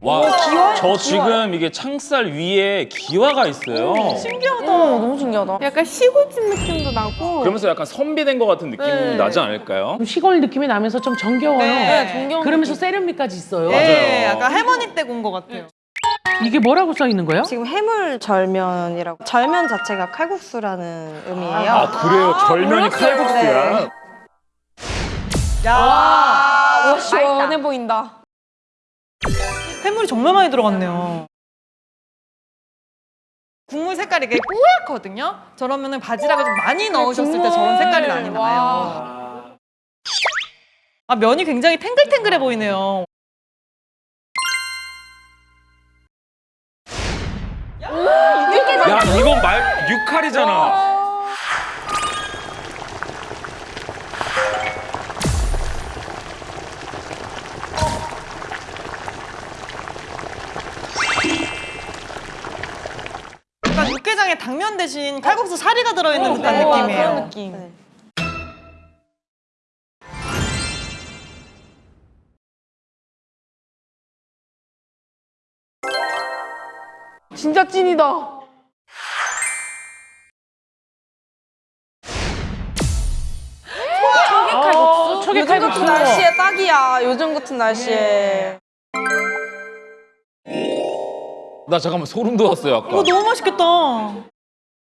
와, 저 지금 이게 창살 위에 기와가 있어요. 신기하다. 너무 신기하다. 약간 시골집 느낌도 나고 그러면서 약간 선비된 것 같은 느낌이 네. 나지 않을까요? 시골 느낌이 나면서 좀 정겨워요. 네. 정겨운 그러면서 세련미까지 있어요. 네, 약간 할머니 댁 온 것 같아요. 이게 뭐라고 써 있는 거예요? 지금 해물 절면이라고 절면 자체가 칼국수라는 의미예요. 아, 그래요? 절면이 칼국수야? 야, 와, 시원해 보인다. 해물이 정말 많이 들어갔네요. 국물 색깔이 이게 뽀얗거든요. 저러면 은 바지락을 좀 많이 넣으셨을 때 저런 색깔이 많이 나요. 아 면이 굉장히 탱글탱글해 보이네요. 야, 이건 말 육칼이잖아. 약간 육개장에 당면 대신 칼국수 사리가 들어있는 듯한 네, 느낌이에요. 그런 느낌. 네. 진짜 찐이다. 어, 초계 요즘 같은 칼국수. 날씨에 딱이야. 요즘 같은 날씨에. 나 잠깐만 소름 돋았어요, 아까. 이거 너무 맛있겠다.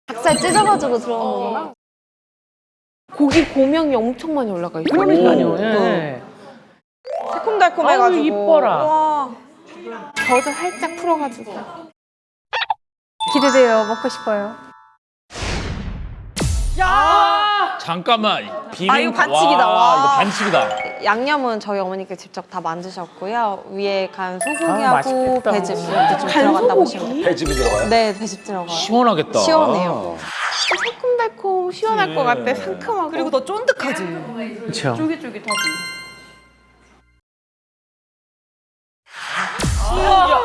닭살 찢어가지고 들어오는 거구나. 고기 고명이 엄청 많이 올라가 있어. 그러니까요. 오. 예. 새콤달콤해가지고. 아유, 이뻐라. 와. 젖을 살짝 풀어가지고. 기대돼요. 먹고 싶어요. 잠깐만. 비빔 아, 이거 반칙이다, 와, 와. 이거 반칙이다. 양념은 저희 어머니께 직접 다 만드셨고요. 위에 간 아, 소고기하고 맛있겠다. 배즙 이렇게 좀 들어간다 보시면. 배즙이 들어가요? 네, 배즙 들어가요. 시원하겠다. 시원해요. 새콤달콤 시원할 것 같아. 상큼하고. 그리고 더 쫀득하지. 그렇죠. 쫄깃쫄깃하지. 쓱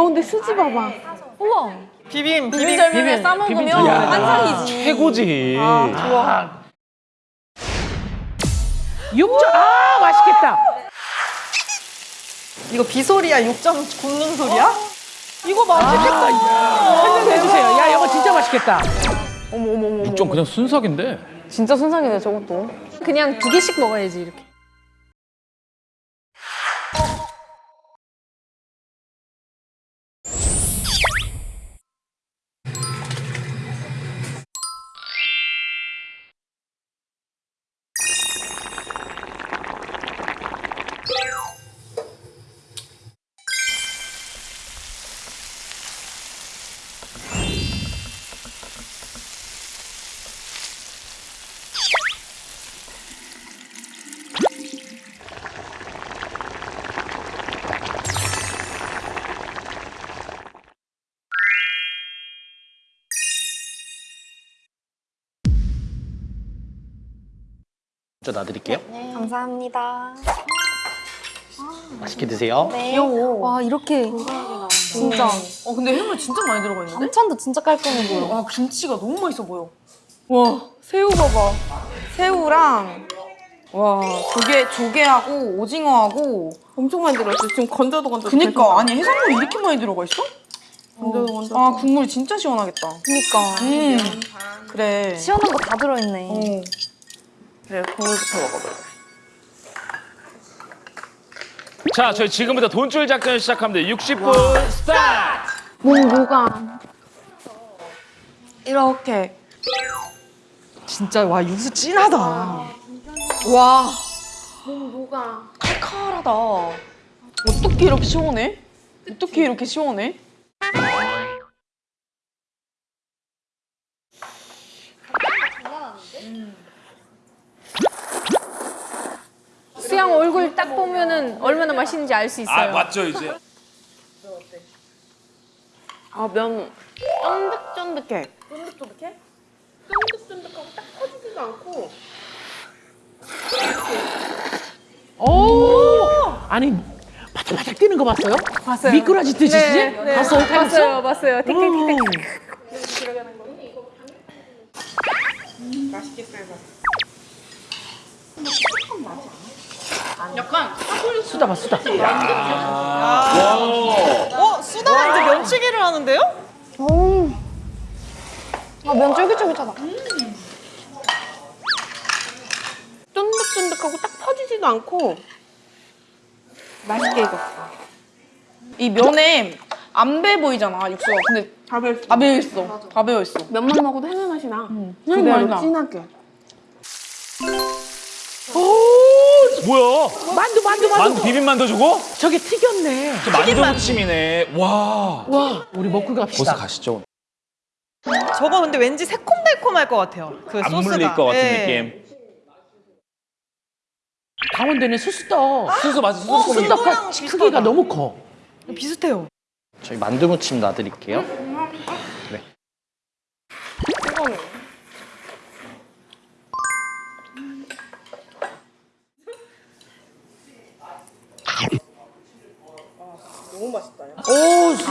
가운데 수지 봐봐. 우와. 비빔, 비빔. 비빔, 싸먹으면 비빔절면에 환상이지. 최고지. 좋아. 육전 아 맛있겠다. 이거 비소리야? 육전 굽는 소리야? 이거 맛있겠다. 한잔 해주세요. 야 이거 진짜 맛있겠다. 어머, 어머, 어머. 육전 그냥 순삭인데. 진짜 순삭이네, 저것도. 그냥 두 개씩 먹어야지 이렇게. 저 놔드릴게요. 감사합니다. 맛있게 드세요. 귀여워. 와, 이렇게. 진짜. 어, 근데 해물 진짜 많이 들어가 있는데? 반찬도 진짜 깔끔해 보여. 와, 김치가 너무 맛있어 보여. 와, 새우 봐봐. 새우랑 와 조개 조개하고 오징어하고 엄청 많이 들어있어. 지금 건져도 건져도. 그니까, 아니, 해산물이 이렇게 많이 들어가 있어? 건져도 건져도. 아, 국물이 진짜 시원하겠다. 그니까 음, 그래. 시원한 거 다 들어있네. 어. 그래 국물부터 먹어볼래. 자, 저희 지금부터 돈줄 작전 시작합니다. 60분 스타트! 몸 뭐가? 이렇게. 진짜, 와, 육수 진하다. 와 뭐가? 칼칼하다. 어떻게 이렇게 시원해? 어떻게 이렇게 시원해? 딱 보면은 얼마나 맛있는지 알 수 있어요. 맞죠, 이제. 아, 면 쫀득쫀득해. 쫀득쫀득해? 쫀득쫀득하고 딱 퍼지지도 않고 오! 아니 바짝바짝 뛰는 거 봤어요? 봤어요. 미꾸라지 뜨시지? 네, 네. 봤어? 봤어요, 봤어요. 틱틱틱틱. 수다 봐 수다. 어, 수다가 이제 면치기를 하는데요? 아, 면 쫄깃쫄깃하다. 쫀득쫀득하고 딱 퍼지지도 않고 맛있게 익었어. 이 면에 안 배 보이잖아 육수가. 근데 다 배어 있어. 다 배어 있어. 다 배어 있어. 면만 먹어도 해물 맛이 나. 그대로 진하게. 뭐야? 만두 만두 만두. 만두 비빔 만두 주고? 저게 튀겼네. 만두 무침이네. 와. 와 우리 먹고 갑시다. 벌써 가시죠. 저거 근데 왠지 새콤달콤할 것 같아요. 그 안 소스가. 물릴 것 같은 네. 느낌. 강원도는 수수떡. 수수 맞아. 수수 어, 이거랑 수수떡 비슷하다. 크기가 너무 커. 비슷해요. 저희 만두 무침 놔드릴게요. 네. 오,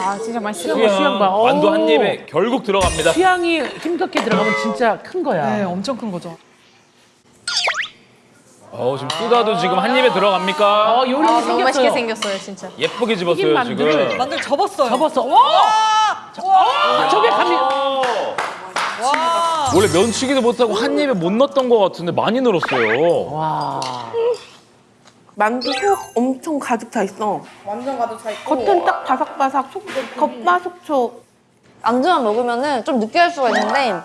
아 진짜 맛있어. 수양, 수양 봐. 만두 오. 한 입에 결국 들어갑니다. 수양이 힘겹게 들어가면 진짜 큰 거야. 네, 엄청 큰 거죠. 어, 지금 수다도 지금 한 입에 들어갑니까? 어 요리 아, 생겼어요. 너무 맛있게 생겼어요, 진짜. 예쁘게 집었어요, 만두를 지금. 만두 접었어요. 접었어. 와! 아, 저게 감이. 와. 원래 면치기도 못하고 한 입에 못 넣었던 것 같은데 많이 늘었어요. 와. 만두 속 엄청 가득 차 있어. 완전 가득 차 있고. 겉은 딱 바삭바삭, 속, 겉바속촉. 안주만 먹으면은 좀 느끼할 수가 있는데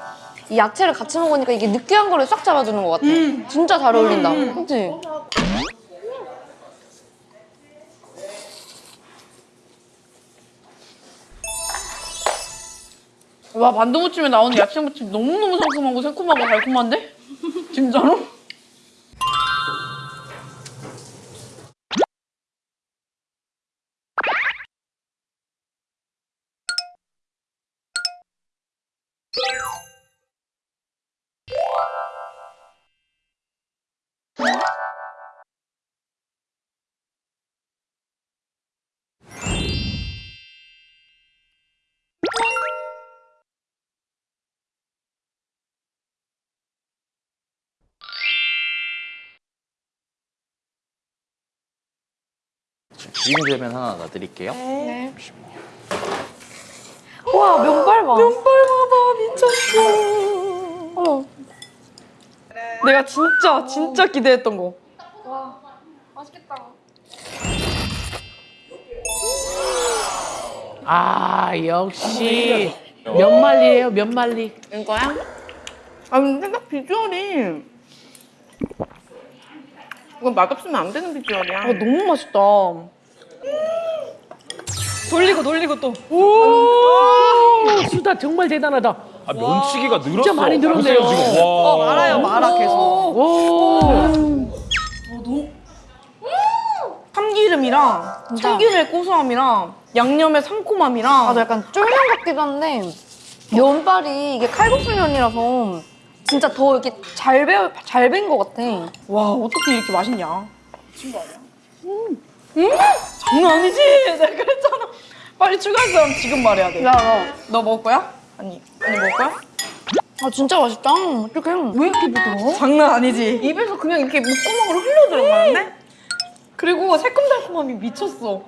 이 야채를 같이 먹으니까 이게 느끼한 거를 싹 잡아주는 것 같아. 진짜 잘 어울린다. 그치? 와 만두 무침에 나오는 야채 무침 너무너무 상큼하고 새콤하고 달콤한데? 진짜로? 비빔제면 하나 놔드릴게요. 와, 면발 봐. 내가 진짜 진짜 기대했던 거. 아 역시 면말리예요 면말리. 이거야? 아 근데 딱 비주얼이 이건 맛없으면 안 되는 비주얼이야. 아 너무 맛있다. 돌리고 돌리고 또. 오 수다 정말 대단하다. 아, 면치기가 늘었어. 많이 늘었네요. 지금. 와. 어, 말아요, 말아 계속. 오. 참기름이랑 참기름의 고소함이랑 양념의 상콤함이랑 아, 저 약간 쫄면 같기도 한데 면발이 이게 칼국수 면이라서 진짜 더 이렇게 잘 배어 잘된것 같아. 와 어떻게 이렇게 맛있냐? 미친 거 아니야? 음. 음! 장난 아니지? 내가 그랬잖아. 빨리 추가할 사람 지금 말해야 돼. 야, 야. 너 먹을 거야? 아니, 언니 먹을 거야? 아 진짜 맛있다. 어떡해. 왜 이렇게 부드러워? 장난 아니지? 입에서 그냥 이렇게 목구멍으로 흘러 들어가는데? 그리고 새콤달콤함이 미쳤어.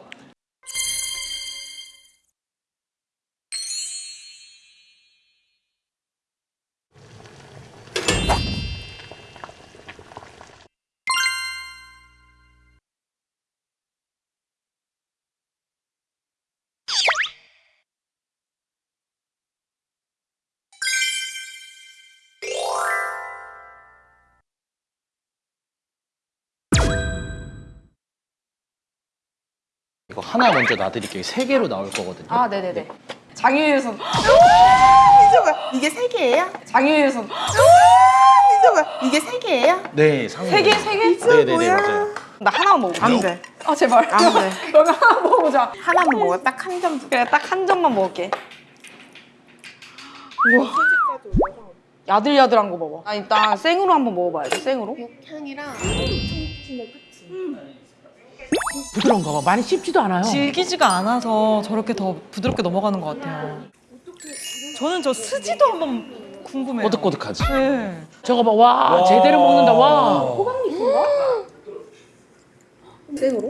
이거 하나 먼저 놔드릴게요. 세 개로 나올 거거든요. 아, 네네네. 장유유선. 민서가 이게 세 개예요? 장유유선. 민서가 이게 세 개예요? 네. 세 개, 세 개? 네, 네, 네, 맞아요. 나 하나만 먹어. 안 돼. 아 제발. 안 돼. 그러면 하나 먹어보자. 하나만 먹어. 딱 한 점. 그래, 딱 한 점만 먹을게. 우와. 야들야들한 거 봐봐. 아 일단 생으로 한번 먹어봐야지. 생으로. 부드러운가 봐. 많이 씹지도 않아요. 질기지가 않아서 저렇게 더 부드럽게 넘어가는 것 같아요. 저는 저 스지도 한번 궁금해요. 꼬득꼬득하지. 네. 저거 봐. 와, 제대로 먹는다. 와.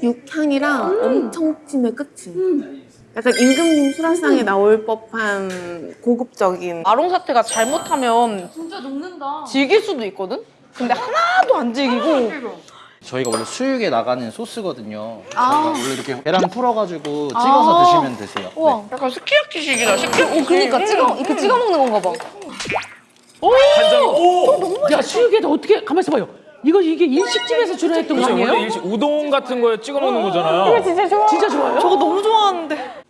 육향이랑 엄청 진해 끝이. 약간 임금님 수라상에 나올 법한 고급적인 마롱 사태가 잘못하면 진짜 녹는다. 질길 수도 있거든. 근데 하나도 안 질기고 저희가 원래 수육에 나가는 소스거든요. 저희가 원래 이렇게 계란 풀어가지고 찍어서 드시면 되세요. 우와. 약간 스키야키식이다. 스키야키. 오, 그니까 찍어, 이렇게 찍어 먹는 건가 봐. 야, 수육에다 어떻게 가만 있어 봐요. 이거 이게 일식집에서 주로 했던 거 아니에요? 일식 우동 같은 거에 찍어 먹는 거잖아요. 진짜 좋아. 진짜 좋아요? 저거 너무 좋아하는데.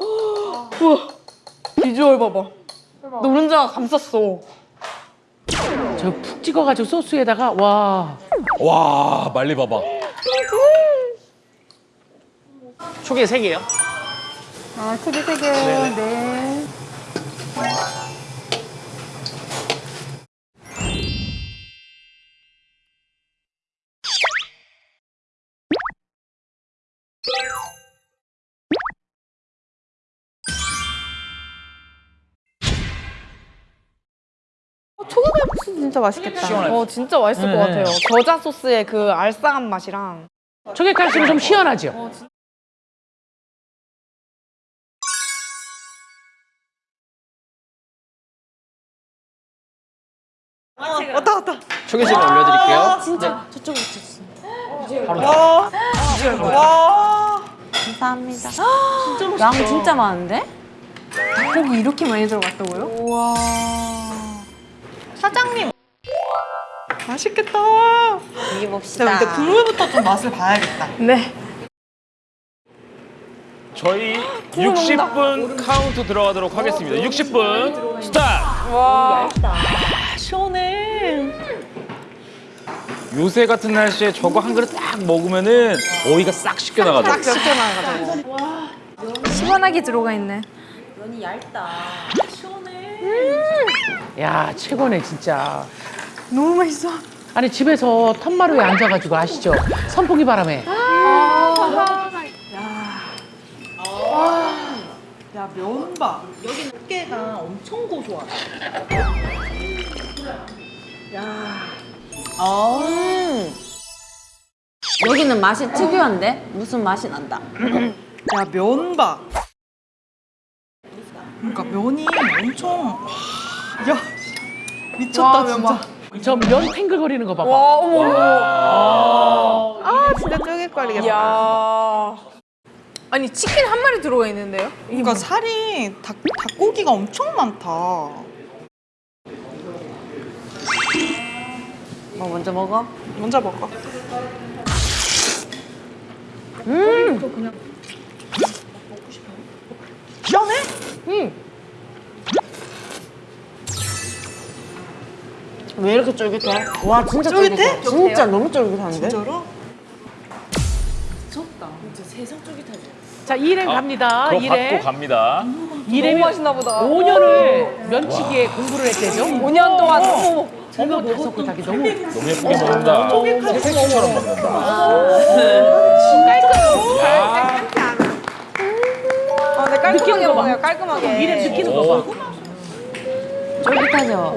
비주얼 봐봐. 노른자가 감쌌어. 저 푹 찍어가지고 소스에다가 와. 와 말리 봐봐. 초계 3개요. 초계갈국수 진짜 맛있겠다. 시원하죠? 어 진짜 맛있을 네. 것 같아요. 겨자 소스의 그 알싸한 맛이랑. 저게 갈수록 좀 시원하죠? 왔다 왔다. 초계집에 올려드릴게요. 진짜 와. 와. 감사합니다. 양 진짜 많은데? 닭고기 이렇게 많이 들어갔다고요? 우와. 사장님. 맛있겠다. 먹여봅시다. 자, 일단 국물부터 좀 맛을 봐야겠다. 네. 저희 60분 카운트 들어가도록 하겠습니다. 60분 스타트. 시원해. 요새 같은 날씨에 저거 한 그릇 딱 먹으면은 더위가 싹 씻겨 나가죠. 시원하게 들어가 있네. 야, 최고네, 진짜. 너무 맛있어. 아니, 집에서 텀마루에 앉아가지고 아시죠? 선풍기 바람에. 야 면봐. 여기는 깨가 엄청 고소하다. 여기는 맛이 특유한데? 무슨 맛이 난다. 야 면봐. 그러니까 면이 엄청. 야 미쳤다 진짜. 저면 탱글거리는 거 봐봐. 와 어머. 아 진짜 쪼개거리겠다. 야. 아니 치킨 한 마리 들어가 있는데요? 그러니까 살이 닭 닭고기가 엄청 많다. 뭐 먼저 먹어? 먼저 먹어. 왜 이렇게 쫄깃해? 와 진짜 쫄깃해? 쫄깃해. 진짜 너무 쫄깃한데? 진짜로? 자, 일행 갑니다. 그거 받고 일행. 갑니다. 일행 너무 맛있나 보다. 5년을 면치기에 공부를 했대죠. 5년 동안 어머. 어머, 다섯 개 닭이 너무. 너무 예쁘게 먹는다. 새색시처럼 먹는다. 아, 네, 깔끔 하게 느끼는 거 봐. 먹어요. 깔끔하게. 일행 느끼는 거 봐. 쫄깃하죠?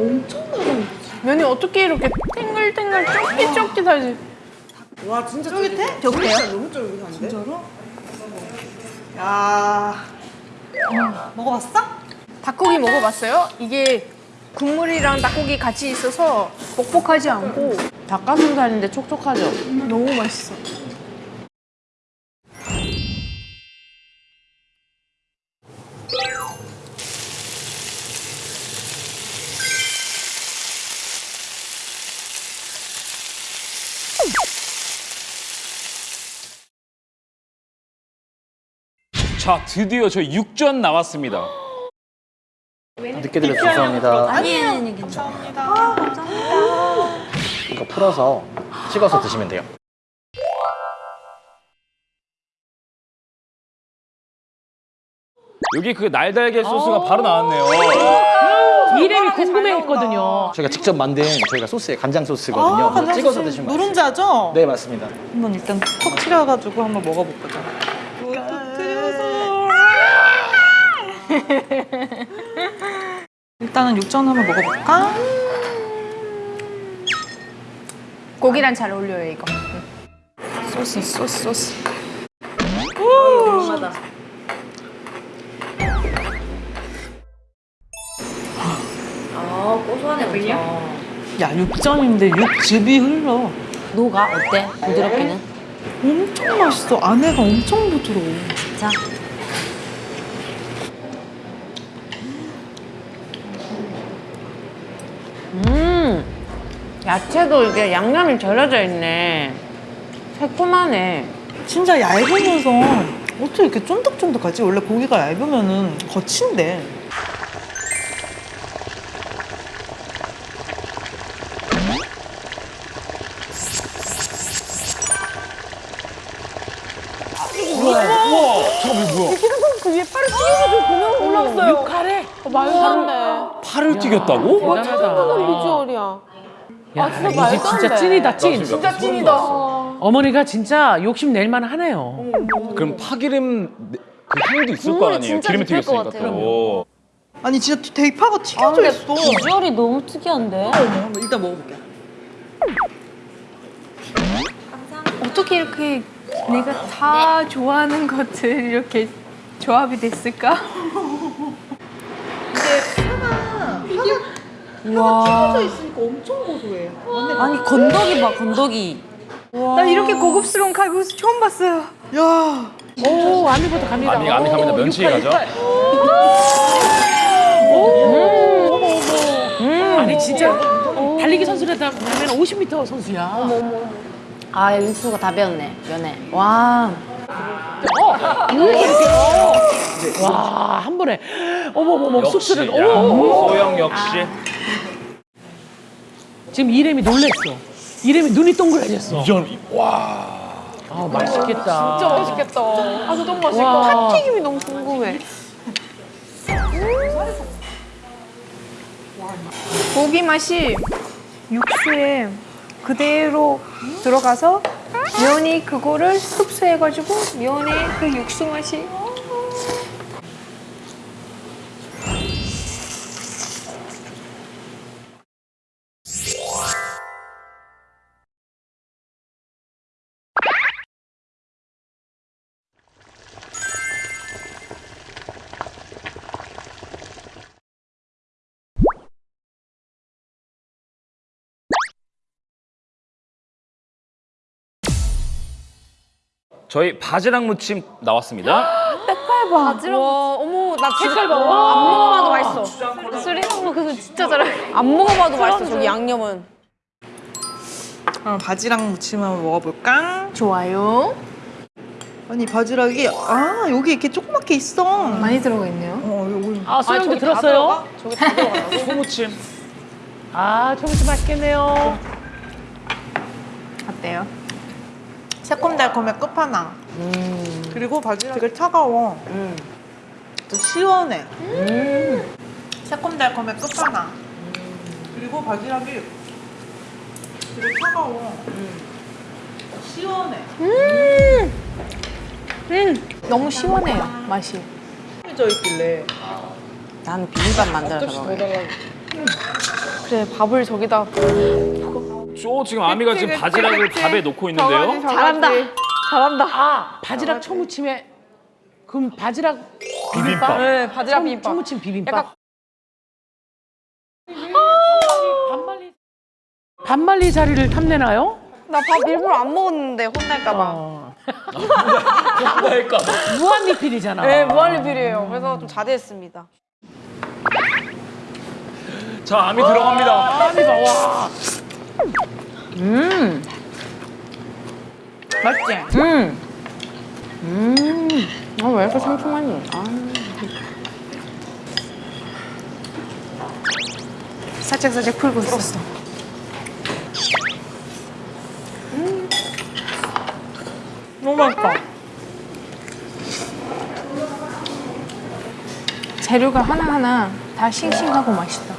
면이 어떻게 이렇게 탱글탱글 쫄깃쫄깃하지? 와 진짜 쫄깃해? 쫄깃해? 진짜 너무 쫄깃한데? 진짜로? 야. 어, 먹어봤어? 닭고기 먹어봤어요? 이게 국물이랑 닭고기 같이 있어서 뻑뻑하지 않고 닭가슴살인데 촉촉하죠? 너무 맛있어. 자 드디어 저희 육전 나왔습니다. 늦게 드려서 죄송합니다. 아니에요, 아니 괜찮아. 이거 풀어서 찍어서 드시면 돼요. 여기 그 날달걀 소스가 바로 나왔네요. 이름이 궁금해했거든요. 저희가 직접 만든 저희가 소스에 간장 소스거든요. 그래서 찍어서 드시면. 누룽자죠? 네 맞습니다. 한번 일단 터트려가지고 한번 먹어볼거죠. 일단은 육전 한번 먹어볼까? 고기랑 잘 어울려요 이거. 소스 소스 소스. 아 고소하네 엄청. 야 육전인데 육즙이 흘러. 녹아 어때? 부드럽기는? 엄청 맛있어. 안에가 엄청 부드러워. 자. 음, 야채도 이게 양념이 절여져 있네. 새콤하네. 진짜 얇으면서 어떻게 이렇게 쫀득쫀득하지? 원래 고기가 얇으면 은 거친데. 뭐야? 육칼에 팔을 튀겼다고? 대단하다. 비주얼이야. 야, 이집 진짜 찐이다 찐. 진짜 찐이다. 어머니가 진짜 욕심 낼 만 하네요. 그럼 파기름 그 향도 있을 거 아니에요? 진짜 기름에 튀겼으니까 같아요. 또. 아니 진짜 대파가 튀겨져 있어. 비주얼이 너무 특이한데? 어머, 일단 먹어볼게. 어떻게 이렇게 내가 다 좋아하는 것들 이렇게 조합이 됐을까? 튀겨져 있으니까 엄청 고소해. 아니 건더기 봐 건더기. 나 이렇게 고급스러운 칼국수 처음 봤어요. 야, 오 아미부터 갑니다. 아미 아미 갑니다. 면치기 가죠. 아니 진짜 달리기 선수라면 50m 선수야. 아 육수가 다 배었네 면에. 와. 와한 번에 어머머머 어머 소영 역시. 지금 이름이 놀랬어. 이름이 눈이 동그라졌어. 이전 와. 아 맛있겠다. 진짜 맛있겠다. 아, 너무 맛있고. 와. 튀김이 너무 궁금해. 고기 맛이 육수에 그대로 들어가서 면이 그거를 흡수해가지고 면의 그 육수 맛이 저희 바지락 무침 나왔습니다. 와 어머 나 진짜 색깔 봐. 안 먹어봐도 맛있어. 수리 엄마 그거 진짜 잘해. 안 먹어봐도 맛있어 저기 양념은. 그럼 바지락 무침 한번 먹어볼까? 좋아요. 아니 바지락이 아 여기 이렇게 조그맣게 있어. 많이 들어가 있네요. 어 여기. 아 소영도 들었어요? 소무침. 아 저기 맛있겠네요. 어때요? 새콤달콤의 끝판왕. 그리고 바지락 되게 차가워. 또 시원해. 새콤달콤의 끝판왕. 그리고 바지락이 되게 차가워. 시원해. 너무 시원해요 맛이. 져 있길래. 나는 비빔밥 만들어서 먹어. 그래 밥을 저기다 저 지금 아미가 지금 바지락을 밥에 놓고 있는데요. 잘한다. 잘한다. 아 바지락 초무침에 그럼 바지락 비빔밥? 네, 바지락 초- 비빔밥. 초무침 비빔밥. 약간- 반말리 반말리 자리를 탐내나요? 나 밥 일부러 안 먹었는데 혼날까 봐. 어. 그러니까. 무한 리필이잖아. 네, 무한 리필이에요. 그래서 좀 자제했습니다. 자 아미 들어갑니다. 아미 봐 와. 음. 맛있지? 음. 음. 아 왜 이렇게 상큼하니? 아. 살짝 살짝 풀고 있었어. 너무 맛있다. 재료가 하나하나 다 싱싱하고 맛있다.